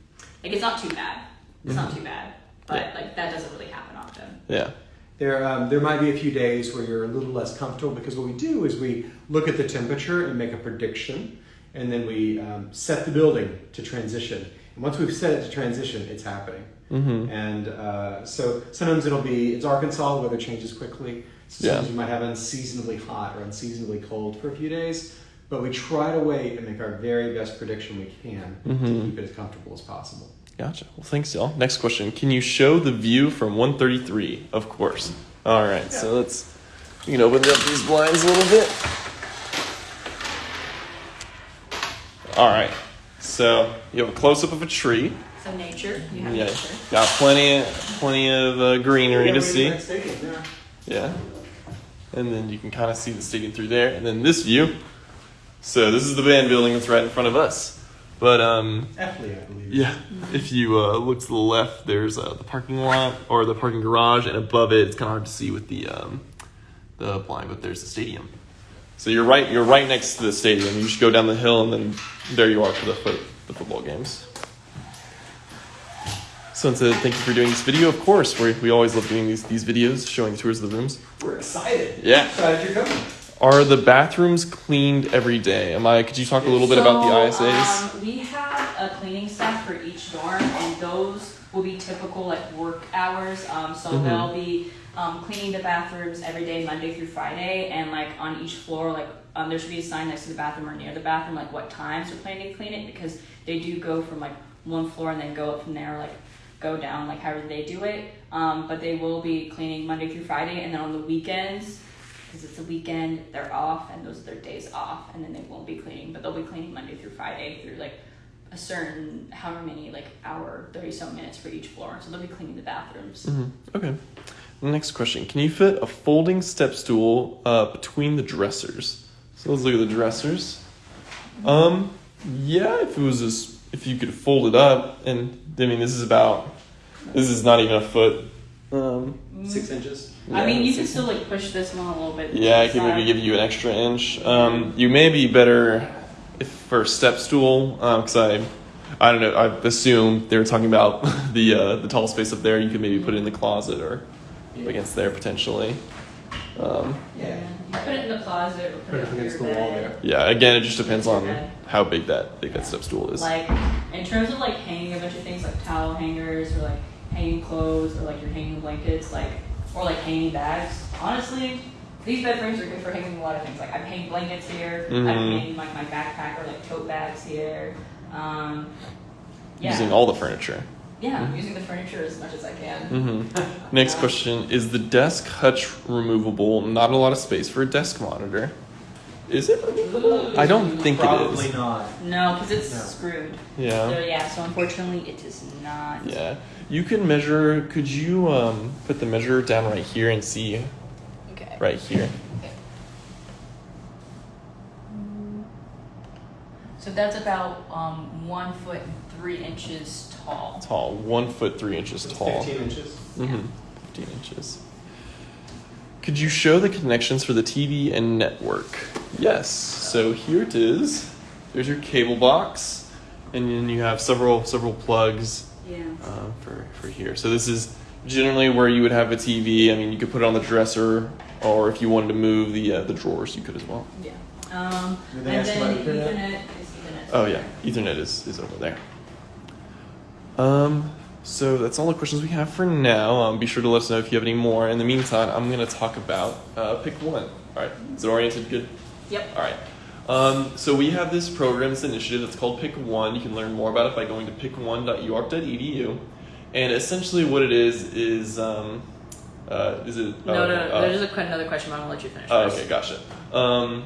like it's not too bad. It's not too bad, but Mm-hmm. Yeah. like that doesn't really happen often. Yeah. There, um, there might be a few days where you're a little less comfortable because what we do is we look at the temperature and make a prediction, and then we um, set the building to transition. And once we've set it to transition, it's happening. Mm-hmm. And uh, so sometimes it'll be it's Arkansas, weather changes quickly. Sometimes Yeah. you might have unseasonably hot or unseasonably cold for a few days, but we try to wait and make our very best prediction we can to Mhm. keep it as comfortable as possible. Gotcha. Well, thanks, y'all. Next question: Can you show the view from 133? Of course. All right. So let's you can open up these blinds a little bit. All right. So you have a close up of a tree. So nature, you have Yeah. nature. Got plenty of plenty of uh, greenery to see. Yeah. Yeah. And then you can kind of see the stadium through there. And then this view. So this is the band building that's right in front of us. But um, Epley, I believe. yeah, if you uh, look to the left, there's uh, the parking lot or the parking garage, and above it, it's kind of hard to see with the um, the blind, but there's the stadium. So you're right, you're right next to the stadium. You just go down the hill, and then there you are for the foot, the football games. So to thank you for doing this video. Of course, we we always love doing these these videos, showing tours of the rooms. We're excited. Yeah. Excited you're coming. Are the bathrooms cleaned every day? Am I? Could you talk a little bit about the ISAs? Um, we have a cleaning staff for each dorm, and those will be typical like work hours. Um, so Mhm. they'll be um, cleaning the bathrooms every day, Monday through Friday, and like on each floor, like um, there should be a sign next to the bathroom or near the bathroom, like what times they're planning to clean it, because they do go from like one floor and then go up from there, like go down, like however they do it. Um, but they will be cleaning Monday through Friday, and then on the weekends because it's a weekend, they're off, and those are their days off, and then they won't be cleaning, but they'll be cleaning Monday through Friday through like a certain however many like hour, thirty some minutes for each floor. So they'll be cleaning the bathrooms. hmm Okay. Next question: Can you fit a folding step stool uh, between the dressers? So let's look at the dressers. Um, yeah, if it was just if you could fold it up, and I mean this is about this is not even a foot. Um, Six inches. I mean, you can still like push this one a little bit. Yeah, I could maybe give you an extra inch. Um, you may be better if for a step stool, because I I don't know. I assume they were talking about (laughs) the uh, the tall space up there. You could maybe put it in the closet or up against there potentially. Um, Yeah. You put it in the closet or put, Put it it against your the wall there. yeah. Again, it just depends on Okay. how big that big that step stool is. Like in terms of like hanging a bunch of things like towel hangers or like hanging clothes or like your hanging blankets, like or like hanging bags. Honestly, these bed frames are good for hanging a lot of things. Like I've hanged blankets here. I've Mhm. hanged like my backpack or like tote bags here. Um, yeah. Using all the furniture. Yeah, I'm using the furniture as much as I can. hmm (laughs) Next question is the desk hutch removable? Not a lot of space for a desk monitor. Is it removable? I don't think it is. Probably it is. not. No, because it's No. screwed. So Yeah. yeah, so unfortunately it is not. Yeah. You can measure. Could you um, put the measure down right here and see Okay. right here? Okay. So that's about um, one foot and three inches tall. Tall, one foot three inches It's tall. 15 inches. Mm-hmm. 15 inches. Could you show the connections for the TV and network? Yes. So here it is. There's your cable box, and then you have several several plugs Yeah. uh, for for here. So this is generally where you would have a TV. I mean, you could put it on the dresser, or if you wanted to move the uh, the drawers, you could as well. Yeah. Um, and then about Ethernet? Ethernet is Ethernet. Oh yeah, Ethernet is, is over there. Um, so that's all the questions we have for now. Um, be sure to let us know if you have any more. In the meantime, I'm gonna talk about uh, pick one. All right, is it oriented good? Yep. All right. Um, so we have this program, this initiative that's called Pick One. You can learn more about it by going to pick1.uark.edu. And essentially, what it is is um, uh, is it? No, no, no. uh, There's another question, but I'm gonna let you finish. Oh, okay, gotcha. Um,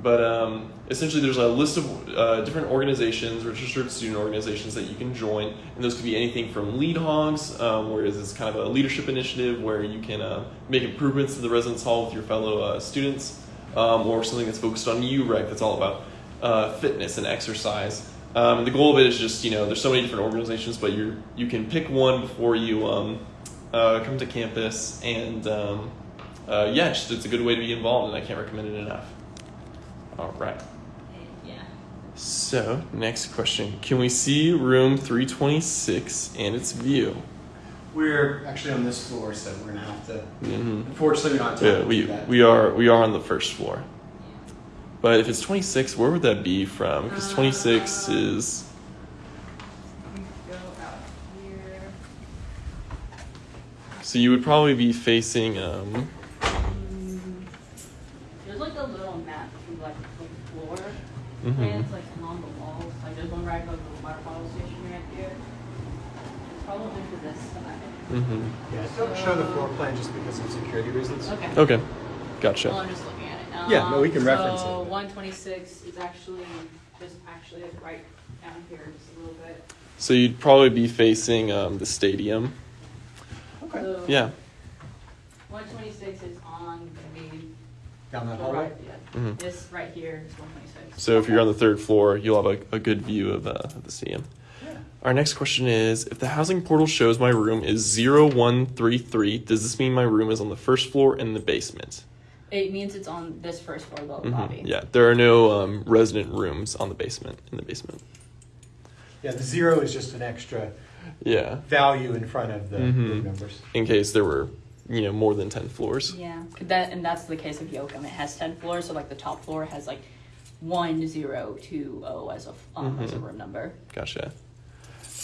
but um, essentially, there's a list of uh, different organizations, registered student organizations that you can join, and those could be anything from lead hogs, um, where it's kind of a leadership initiative where you can uh, make improvements to the residence hall with your fellow uh, students, um, or something that's focused on UREC that's all about uh, fitness and exercise. Um, the goal of it is just you know there's so many different organizations, but you you can pick one before you um, uh, come to campus, and um, uh, yeah, just, it's a good way to be involved, and I can't recommend it enough. All right. Yeah. So next question: Can we see room 326 and its view? We're actually on this floor, so we're gonna have to. hmm Unfortunately, we don't have time Yeah, to do we that. we are we are on the first floor. But if it's 26, where would that be from? Because 26 Uh, is We go out here. so you would probably be facing um Mm, There's like a little map of like the floor Mhm. plans like along the walls. Like there's one right above the water bottle station right there. It's probably to this side. Mm -hmm. Yeah, don't show the floor plan just because of security reasons. Okay. Okay, Well, gotcha. I'm just looking at it. Now. Yeah, no, we can Um, reference So it. 126 is actually just actually right down here just a little bit. So you'd probably be facing um, the stadium. Okay. So Yeah. 126 is on the main. Down that hallway. right, yeah. Mhm. This right here is 126. So if you're on the third floor, you'll have a, a good view of, uh, of the stadium. Yeah. Our next question is If the housing portal shows my room is 0133, does this mean my room is on the first floor in the basement? It means it's on this first floor lo- Mhm. lobby. Yeah, there are no um, resident rooms on the basement, in the basement. Yeah, the zero is just an extra Yeah, value in front of the Mhm. room numbers. in case there were, you know, more than 10 floors. yeah that and that's the case of Yoakum It has ten floors, so like the top floor has like one zero two oh as a f- um, as a Mhm. room number. Gotcha.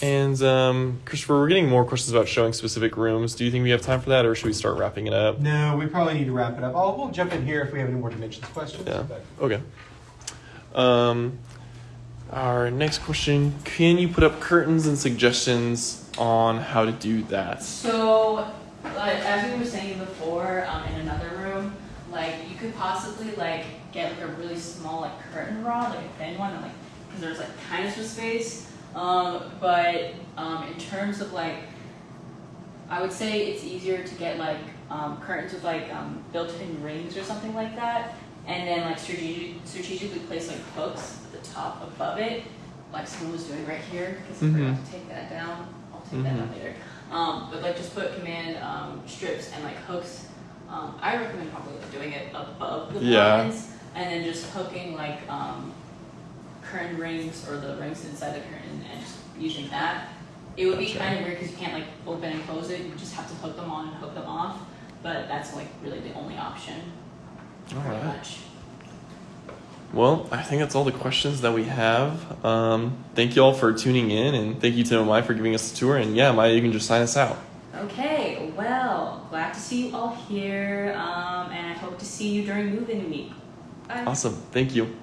And um, Christopher, we're getting more questions about showing specific rooms. Do you think we have time for that, or should we start wrapping it up? No, we probably need to wrap it up. I'll, we'll jump in here if we have any more dimensions questions. Yeah. but- Okay. Um, our next question: Can you put up curtains and suggestions on how to do that? So, like, as we were saying before, um, in another room, like you could possibly like get like a really small like curtain rod, like a thin one, and like because there's like kind of some space. Um, but um, in terms of like, I would say it's easier to get like um, curtains with like um, built-in rings or something like that, and then like strategic, strategically place like hooks at the top above it, like someone was doing right here. Because I forgot Mhm. to take that down. I'll take that down Mhm. later. Um, but like just put command um, strips and like hooks. Um, I recommend probably like, doing it above the Yeah. and then just hooking like um, curtain rings or the rings inside the curtain and just using that. It would be kind of weird because you can't like open and close it. You just have to hook them on and hook them off. But that's like really the only option. All right. much. Well, I think that's all the questions that we have. Um, thank you all for tuning in, and thank you to Maya for giving us the tour. And yeah, Maya, you can just sign us out. Okay, well, glad to see you all here, um, and I hope to see you during move-in week. Bye. Awesome. Thank you.